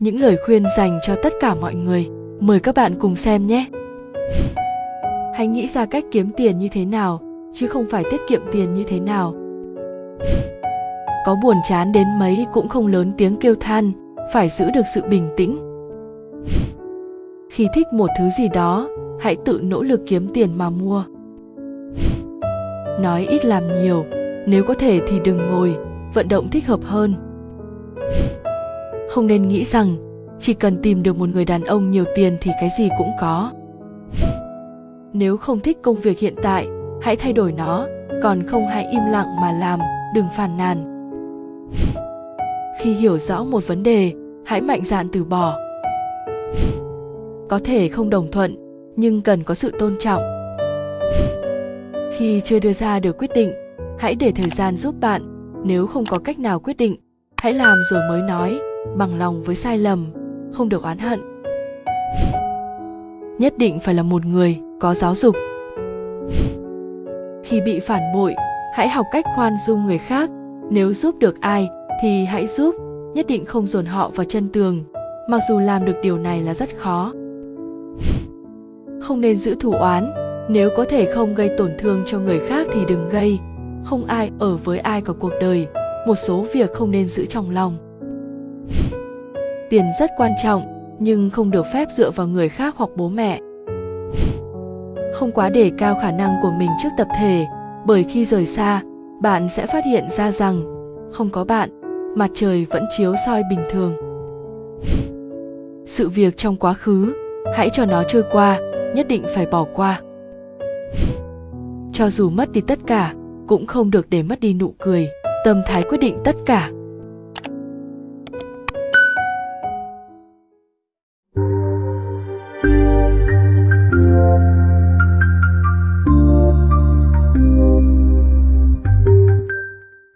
những lời khuyên dành cho tất cả mọi người. Mời các bạn cùng xem nhé. Hãy nghĩ ra cách kiếm tiền như thế nào, chứ không phải tiết kiệm tiền như thế nào. Có buồn chán đến mấy cũng không lớn tiếng kêu than, phải giữ được sự bình tĩnh. Khi thích một thứ gì đó, hãy tự nỗ lực kiếm tiền mà mua. Nói ít làm nhiều, nếu có thể thì đừng ngồi, vận động thích hợp hơn không nên nghĩ rằng, chỉ cần tìm được một người đàn ông nhiều tiền thì cái gì cũng có. Nếu không thích công việc hiện tại, hãy thay đổi nó, còn không hãy im lặng mà làm, đừng phàn nàn. Khi hiểu rõ một vấn đề, hãy mạnh dạn từ bỏ. Có thể không đồng thuận, nhưng cần có sự tôn trọng. Khi chưa đưa ra được quyết định, hãy để thời gian giúp bạn. Nếu không có cách nào quyết định, hãy làm rồi mới nói bằng lòng với sai lầm, không được oán hận. Nhất định phải là một người có giáo dục. Khi bị phản bội, hãy học cách khoan dung người khác. Nếu giúp được ai thì hãy giúp, nhất định không dồn họ vào chân tường. Mặc dù làm được điều này là rất khó. Không nên giữ thù oán. Nếu có thể không gây tổn thương cho người khác thì đừng gây. Không ai ở với ai cả cuộc đời. Một số việc không nên giữ trong lòng tiền rất quan trọng, nhưng không được phép dựa vào người khác hoặc bố mẹ. Không quá đề cao khả năng của mình trước tập thể, bởi khi rời xa, bạn sẽ phát hiện ra rằng, không có bạn, mặt trời vẫn chiếu soi bình thường. Sự việc trong quá khứ, hãy cho nó trôi qua, nhất định phải bỏ qua. Cho dù mất đi tất cả, cũng không được để mất đi nụ cười, tâm thái quyết định tất cả.